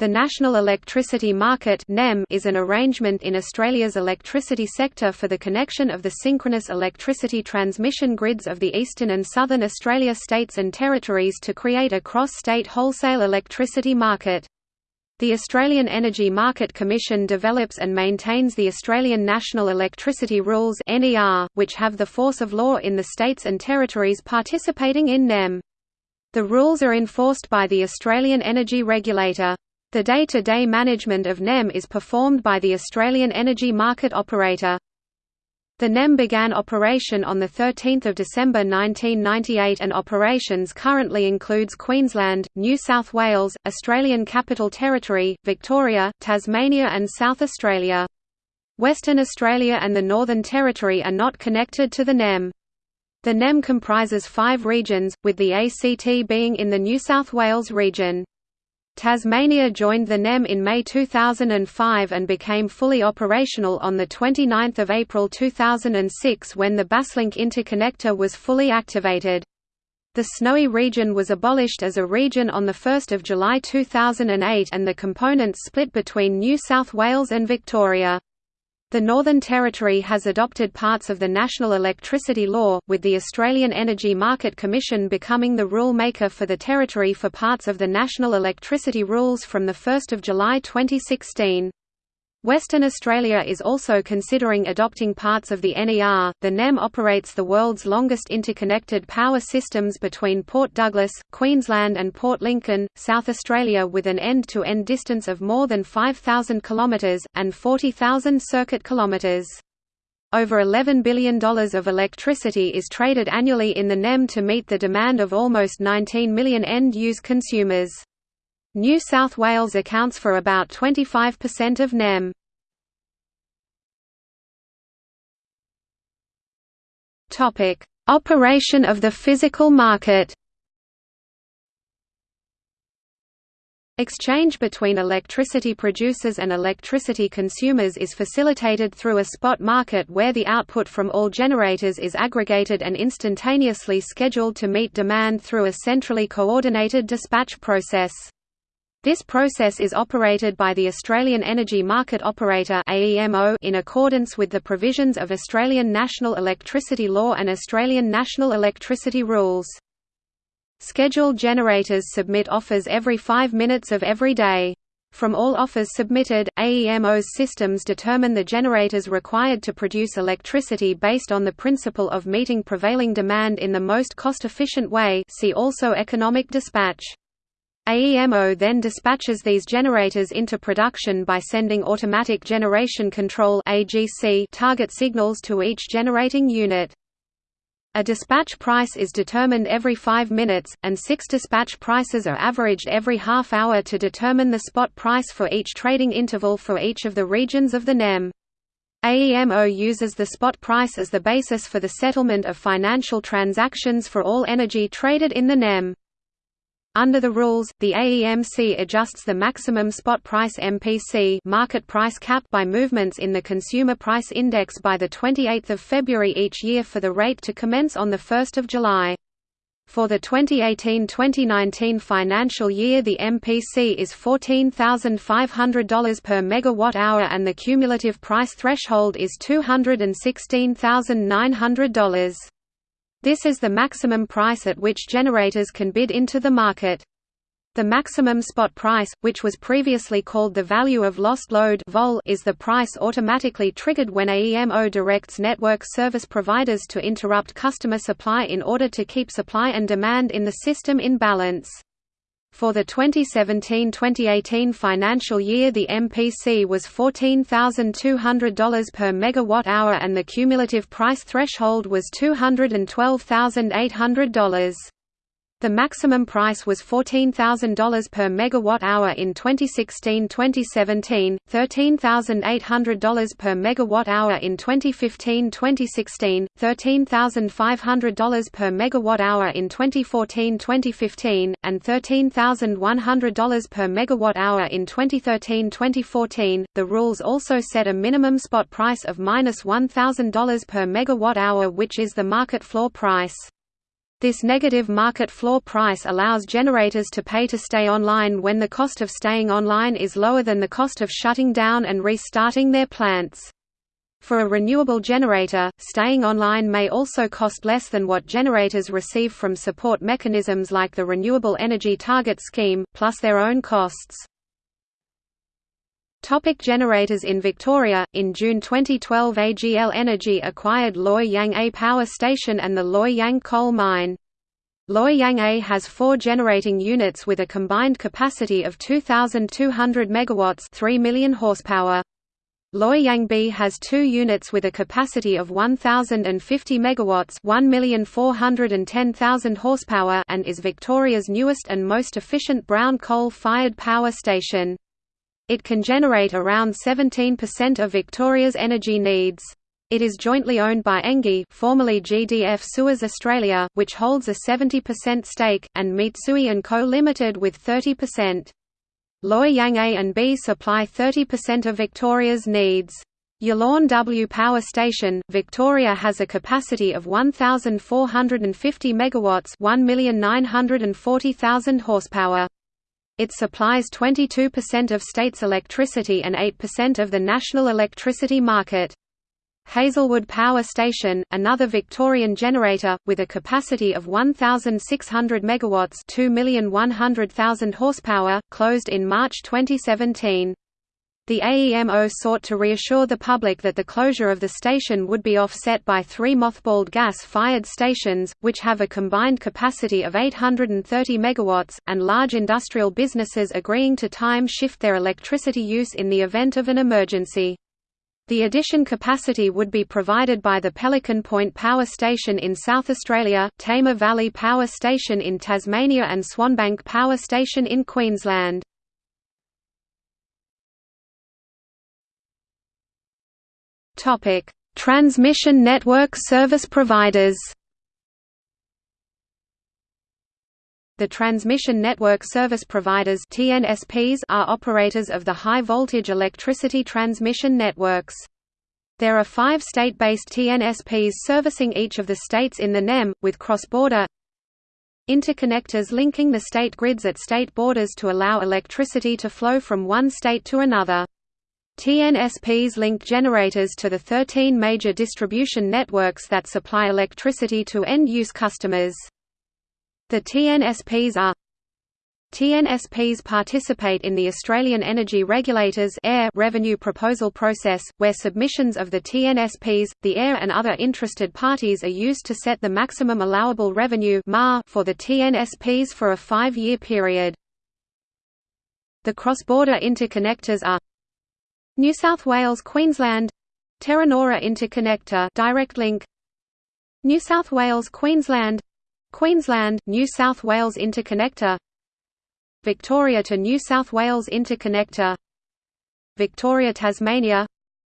The National Electricity Market is an arrangement in Australia's electricity sector for the connection of the synchronous electricity transmission grids of the eastern and southern Australia states and territories to create a cross-state wholesale electricity market. The Australian Energy Market Commission develops and maintains the Australian National Electricity Rules which have the force of law in the states and territories participating in NEM. The rules are enforced by the Australian Energy Regulator. The day-to-day -day management of NEM is performed by the Australian Energy Market Operator. The NEM began operation on 13 December 1998 and operations currently includes Queensland, New South Wales, Australian Capital Territory, Victoria, Tasmania and South Australia. Western Australia and the Northern Territory are not connected to the NEM. The NEM comprises five regions, with the ACT being in the New South Wales region. Tasmania joined the NEM in May 2005 and became fully operational on 29 April 2006 when the Basslink interconnector was fully activated. The Snowy region was abolished as a region on 1 July 2008 and the components split between New South Wales and Victoria. The Northern Territory has adopted parts of the National Electricity Law, with the Australian Energy Market Commission becoming the rule maker for the territory for parts of the National Electricity Rules from 1 July 2016. Western Australia is also considering adopting parts of the NER. The NEM operates the world's longest interconnected power systems between Port Douglas, Queensland and Port Lincoln, South Australia with an end-to-end distance of more than 5,000 kilometres, and 40,000 circuit kilometres. Over $11 billion of electricity is traded annually in the NEM to meet the demand of almost 19 million end-use consumers. New South Wales accounts for about 25% of NEM. Topic: Operation of the physical market. Exchange between electricity producers and electricity consumers is facilitated through a spot market where the output from all generators is aggregated and instantaneously scheduled to meet demand through a centrally coordinated dispatch process. This process is operated by the Australian Energy Market Operator in accordance with the provisions of Australian National Electricity Law and Australian National Electricity Rules. Scheduled generators submit offers every five minutes of every day. From all offers submitted, AEMO's systems determine the generators required to produce electricity based on the principle of meeting prevailing demand in the most cost-efficient way see also economic dispatch. AEMO then dispatches these generators into production by sending automatic generation control target signals to each generating unit. A dispatch price is determined every 5 minutes, and six dispatch prices are averaged every half hour to determine the spot price for each trading interval for each of the regions of the NEM. AEMO uses the spot price as the basis for the settlement of financial transactions for all energy traded in the NEM. Under the rules, the AEMC adjusts the maximum spot price MPC market price cap by movements in the Consumer Price Index by 28 February each year for the rate to commence on 1 July. For the 2018-2019 financial year the MPC is $14,500 per megawatt-hour and the cumulative price threshold is $216,900. This is the maximum price at which generators can bid into the market. The maximum spot price, which was previously called the value of lost load VoLL, is the price automatically triggered when AEMO directs network service providers to interrupt customer supply in order to keep supply and demand in the system in balance. For the 2017-2018 financial year the MPC was $14,200 per megawatt-hour and the cumulative price threshold was $212,800. The maximum price was $14,000 per megawatt-hour in 2016-2017, $13,800 per megawatt-hour in 2015-2016, $13,500 per megawatt-hour in 2014-2015, and $13,100 per megawatt-hour in 2013-2014. The rules also set a minimum spot price of -$1,000 per megawatt-hour which is the market floor price. This negative market floor price allows generators to pay to stay online when the cost of staying online is lower than the cost of shutting down and restarting their plants. For a renewable generator, staying online may also cost less than what generators receive from support mechanisms like the Renewable Energy Target Scheme, plus their own costs. Topic generators in Victoria In June 2012 AGL Energy acquired Loy Yang A Power Station and the Loy Yang Coal Mine. Loy Yang A has four generating units with a combined capacity of 2,200 MW 3 million horsepower. Loy Yang B has two units with a capacity of 1,050 MW 1,410,000 horsepower and is Victoria's newest and most efficient brown coal-fired power station. It can generate around 17% of Victoria's energy needs. It is jointly owned by Engie formerly GDF Suez Australia, which holds a 70% stake, and Mitsui & Co Limited with 30%. Loy Yang A and B supply 30% of Victoria's needs. Yallourn W Power Station, Victoria has a capacity of 1,450 megawatts, 1,940,000 horsepower. It supplies 22% of state's electricity and 8% of the national electricity market. Hazelwood Power Station, another Victorian generator, with a capacity of 1,600 MW 2,100,000 horsepower, closed in March 2017. The AEMO sought to reassure the public that the closure of the station would be offset by three mothballed gas-fired stations, which have a combined capacity of 830 MW, and large industrial businesses agreeing to time-shift their electricity use in the event of an emergency. The addition capacity would be provided by the Pelican Point Power Station in South Australia, Tamar Valley Power Station in Tasmania and Swanbank Power Station in Queensland. Transmission network service providers The transmission network service providers (TNSPs) are operators of the high-voltage electricity transmission networks. There are five state-based TNSPs servicing each of the states in the NEM, with cross-border interconnectors linking the state grids at state borders to allow electricity to flow from one state to another. TNSPs link generators to the 13 major distribution networks that supply electricity to end-use customers. The TNSPs are TNSPs participate in the Australian Energy Regulators AER revenue proposal process, where submissions of the TNSPs, the AER and other interested parties are used to set the maximum allowable revenue for the TNSPs for a five-year period. The cross-border interconnectors are New South Wales Queensland. Terranora Interconnector Direct Link. New South Wales Queensland. Queensland, New South Wales Interconnector. Victoria to New South Wales Interconnector. Victoria Tasmania.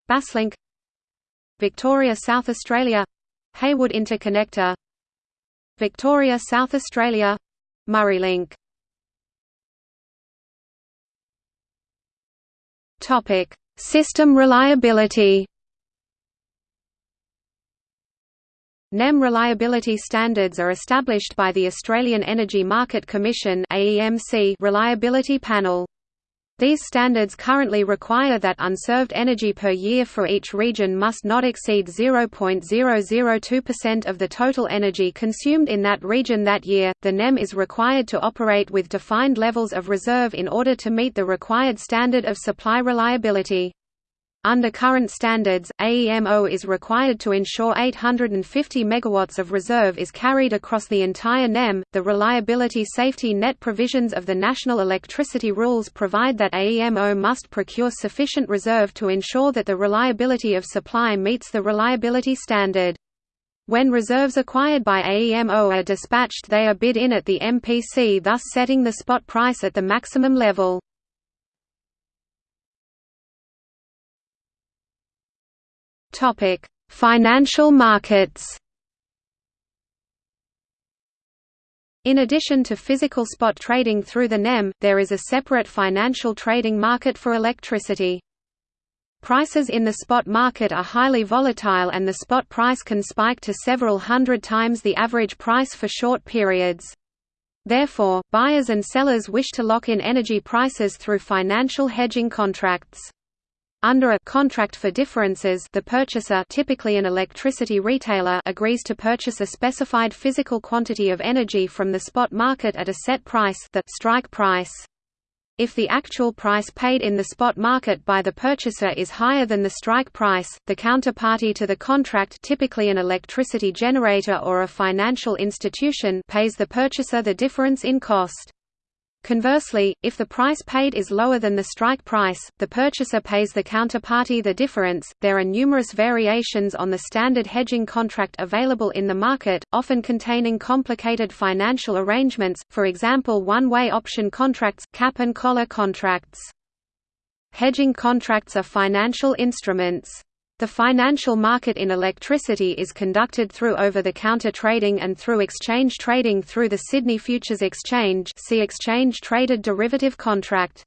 Basslink. Victoria South Australia. Heywood Interconnector. Victoria South Australia. Murraylink Topic System reliability NEM reliability standards are established by the Australian Energy Market Commission reliability panel. These standards currently require that unserved energy per year for each region must not exceed 0.002% of the total energy consumed in that region that year. The NEM is required to operate with defined levels of reserve in order to meet the required standard of supply reliability. Under current standards, AEMO is required to ensure 850 MW of reserve is carried across the entire NEM. The reliability safety net provisions of the National Electricity Rules provide that AEMO must procure sufficient reserve to ensure that the reliability of supply meets the reliability standard. When reserves acquired by AEMO are dispatched they are bid in at the MPC thus setting the spot price at the maximum level. Topic: Financial markets. In addition to physical spot trading through the NEM, there is a separate financial trading market for electricity. Prices in the spot market are highly volatile and the spot price can spike to several hundred times the average price for short periods. Therefore, buyers and sellers wish to lock in energy prices through financial hedging contracts. Under a contract for differences the purchaser typically an electricity retailer agrees to purchase a specified physical quantity of energy from the spot market at a set price the strike price. If the actual price paid in the spot market by the purchaser is higher than the strike price, the counterparty to the contract typically an electricity generator or a financial institution pays the purchaser the difference in cost. Conversely, if the price paid is lower than the strike price, the purchaser pays the counterparty the difference. There are numerous variations on the standard hedging contract available in the market, often containing complicated financial arrangements, for example one-way option contracts, cap and collar contracts. Hedging contracts are financial instruments. The financial market in electricity is conducted through over-the-counter trading and through exchange trading through the Sydney Futures Exchange see Exchange Traded Derivative Contract.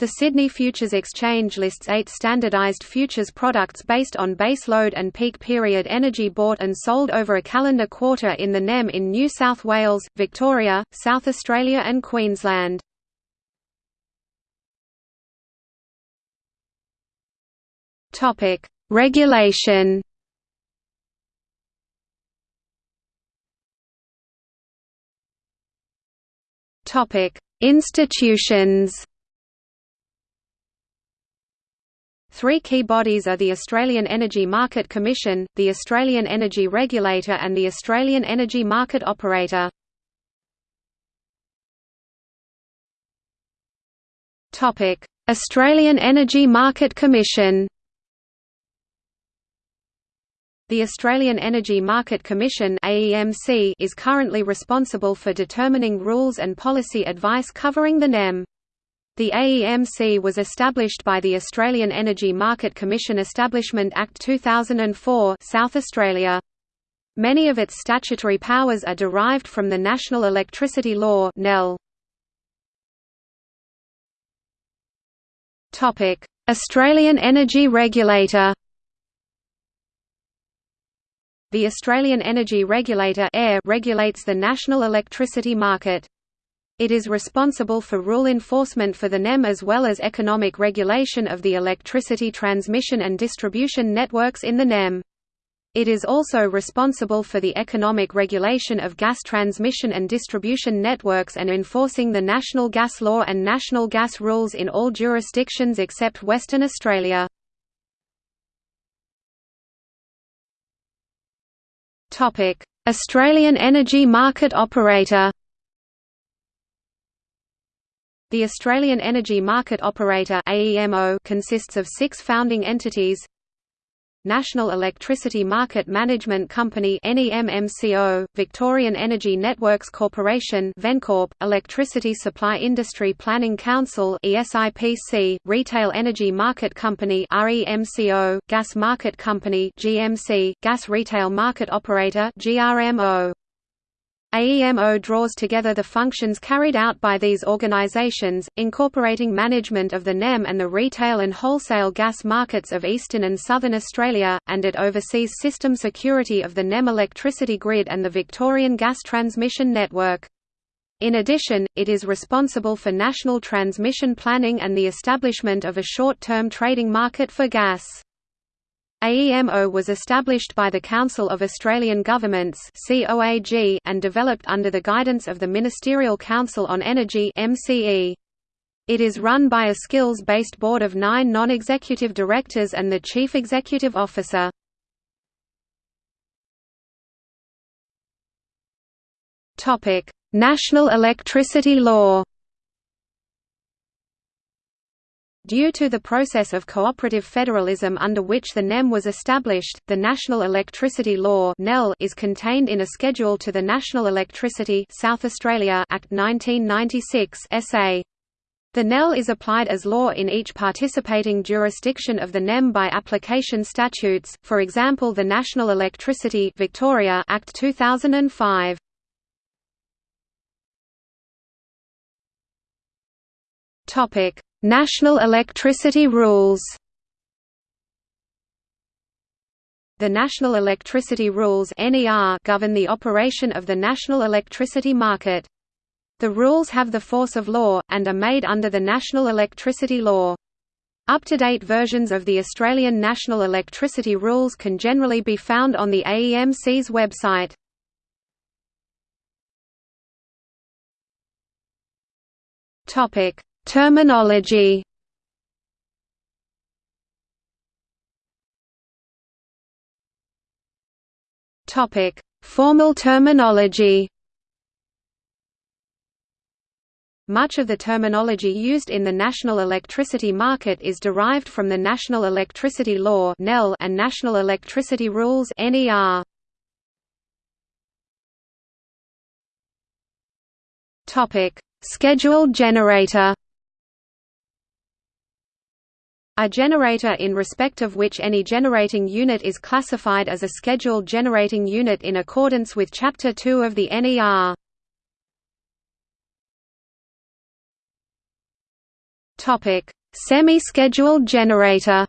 The Sydney Futures Exchange lists eight standardized futures products based on base load and peak period energy bought and sold over a calendar quarter in the NEM in New South Wales, Victoria, South Australia and Queensland. Topic: Regulation. Topic: Institutions. Three key bodies are the Australian Energy Market Commission, the Australian Energy Regulator and the Australian Energy Market Operator. Australian Energy Market Commission the Australian Energy Market Commission is currently responsible for determining rules and policy advice covering the NEM. The AEMC was established by the Australian Energy Market Commission Establishment Act 2004 South Australia. Many of its statutory powers are derived from the National Electricity Law Australian Energy Regulator the Australian Energy Regulator regulates the national electricity market. It is responsible for rule enforcement for the NEM as well as economic regulation of the electricity transmission and distribution networks in the NEM. It is also responsible for the economic regulation of gas transmission and distribution networks and enforcing the National Gas Law and National Gas Rules in all jurisdictions except Western Australia. Australian Energy Market Operator The Australian Energy Market Operator consists of six founding entities National Electricity Market Management Company NEMMCO, Victorian Energy Networks Corporation VENCORP, Electricity Supply Industry Planning Council ESIPC, Retail Energy Market Company REMCO, Gas Market Company GMC, Gas Retail Market Operator GRMO. AEMO draws together the functions carried out by these organizations, incorporating management of the NEM and the retail and wholesale gas markets of eastern and southern Australia, and it oversees system security of the NEM electricity grid and the Victorian gas transmission network. In addition, it is responsible for national transmission planning and the establishment of a short-term trading market for gas. AEMO was established by the Council of Australian Governments and developed under the guidance of the Ministerial Council on Energy It is run by a skills-based board of nine non-executive directors and the chief executive officer. National electricity law Due to the process of cooperative federalism under which the NEM was established, the National Electricity Law is contained in a schedule to the National Electricity South Australia Act 1996 SA. The NEL is applied as law in each participating jurisdiction of the NEM by application statutes, for example the National Electricity Victoria Act 2005. Topic: National electricity rules The National Electricity Rules govern the operation of the national electricity market. The rules have the force of law, and are made under the National Electricity Law. Up-to-date versions of the Australian National Electricity Rules can generally be found on the AEMC's website. Terminology. Topic: Formal terminology. Much of the terminology used in the national electricity market is derived from the National Electricity Law and National Electricity Rules Scheduled generator. A generator in respect of which any generating unit is classified as a scheduled generating unit in accordance with Chapter 2 of the NER. Semi-scheduled generator.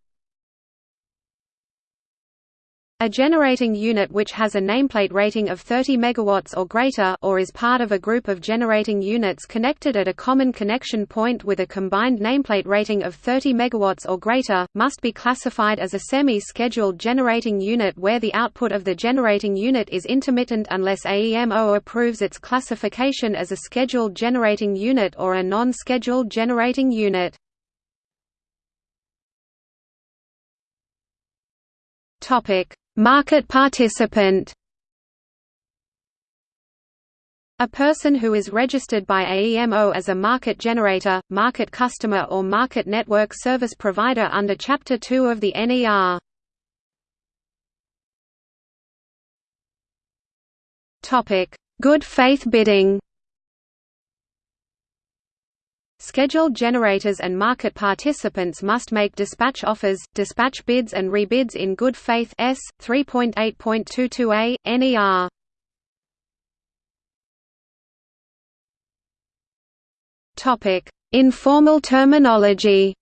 A generating unit which has a nameplate rating of 30 MW or greater or is part of a group of generating units connected at a common connection point with a combined nameplate rating of 30 MW or greater, must be classified as a semi-scheduled generating unit where the output of the generating unit is intermittent unless AEMO approves its classification as a scheduled generating unit or a non-scheduled generating unit. Topic Market participant a person who is registered by AEMO as a market generator, market customer or market network service provider under Chapter 2 of the NER. Good faith bidding Scheduled generators and market participants must make dispatch offers, dispatch bids and rebids in good faith S. 3.8.22a, NER. Topic: Informal terminology.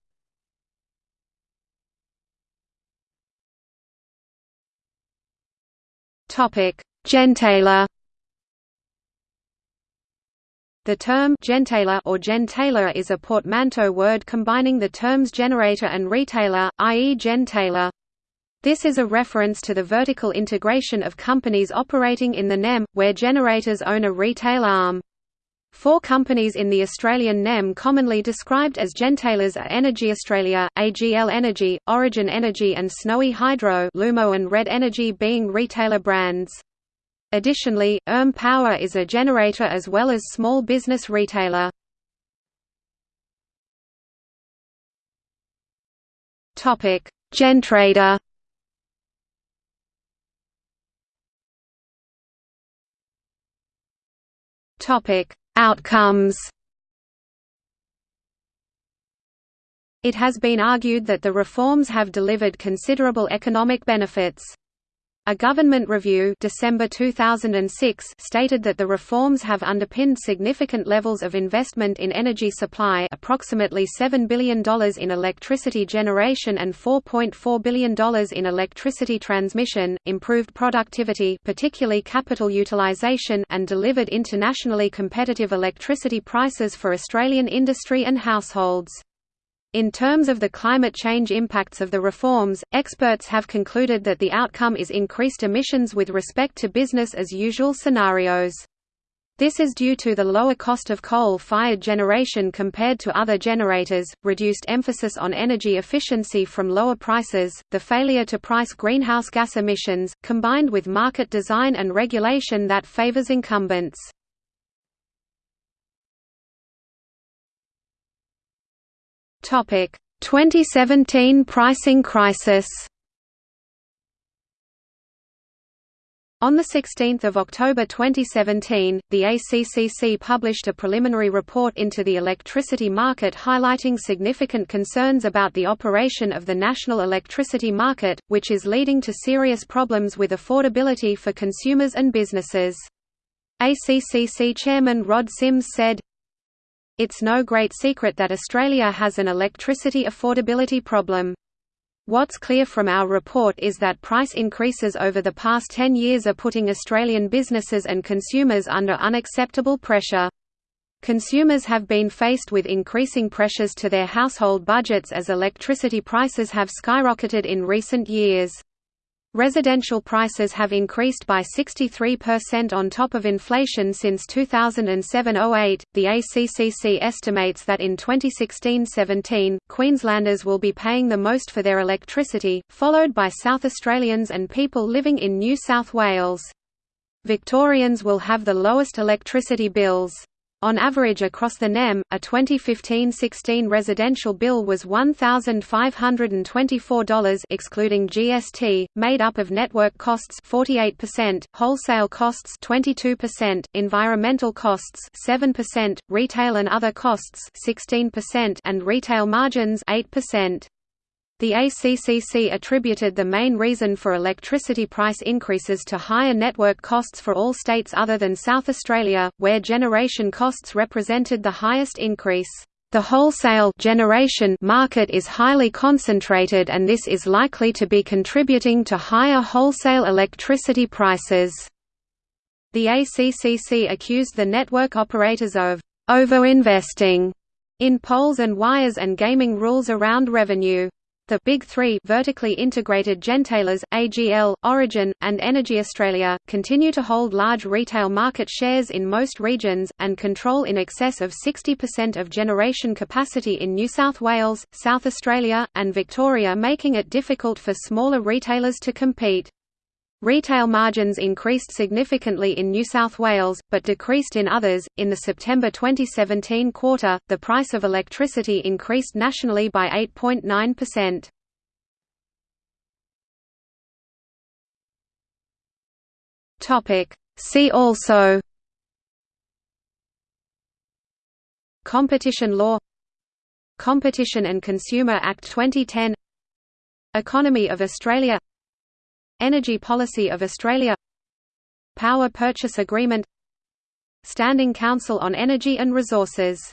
Topic: Gentailer. The term gentailer or gentailer is a portmanteau word combining the terms generator and retailer, i.e. gentailer. This is a reference to the vertical integration of companies operating in the NEM, where generators own a retail arm. Four companies in the Australian NEM commonly described as gentailers are Energy Australia, AGL Energy, Origin Energy and Snowy Hydro Lumo and Red Energy being retailer brands. Additionally, ERM Power is a generator as well as small business retailer. Topic: Gentrader. Topic: Outcomes. It has been argued that the reforms have delivered considerable economic benefits. A government review December 2006 stated that the reforms have underpinned significant levels of investment in energy supply approximately $7 billion in electricity generation and $4.4 billion in electricity transmission, improved productivity particularly capital utilisation and delivered internationally competitive electricity prices for Australian industry and households. In terms of the climate change impacts of the reforms, experts have concluded that the outcome is increased emissions with respect to business as usual scenarios. This is due to the lower cost of coal-fired generation compared to other generators, reduced emphasis on energy efficiency from lower prices, the failure to price greenhouse gas emissions, combined with market design and regulation that favors incumbents. Topic: 2017 pricing crisis. On 16 October 2017, the ACCC published a preliminary report into the electricity market highlighting significant concerns about the operation of the national electricity market, which is leading to serious problems with affordability for consumers and businesses. ACCC Chairman Rod Sims said, it's no great secret that Australia has an electricity affordability problem. What's clear from our report is that price increases over the past 10 years are putting Australian businesses and consumers under unacceptable pressure. Consumers have been faced with increasing pressures to their household budgets as electricity prices have skyrocketed in recent years. Residential prices have increased by 63% on top of inflation since 2007–08. The ACCC estimates that in 2016–17, Queenslanders will be paying the most for their electricity, followed by South Australians and people living in New South Wales. Victorians will have the lowest electricity bills. On average across the NEM, a 2015-16 residential bill was $1,524 excluding GST, made up of network costs 48%, wholesale costs 22%, environmental costs 7%, retail and other costs 16% and retail margins 8%. The ACCC attributed the main reason for electricity price increases to higher network costs for all states other than South Australia, where generation costs represented the highest increase. The wholesale generation market is highly concentrated and this is likely to be contributing to higher wholesale electricity prices. The ACCC accused the network operators of overinvesting in poles and wires and gaming rules around revenue. The Big Three vertically integrated gentailers, AGL, Origin, and EnergyAustralia, continue to hold large retail market shares in most regions, and control in excess of 60% of generation capacity in New South Wales, South Australia, and Victoria making it difficult for smaller retailers to compete. Retail margins increased significantly in New South Wales, but decreased in others. In the September 2017 quarter, the price of electricity increased nationally by 8.9%. Topic: See also Competition law Competition and Consumer Act 2010 Economy of Australia Energy Policy of Australia. Power Purchase Agreement. Standing Council on Energy and Resources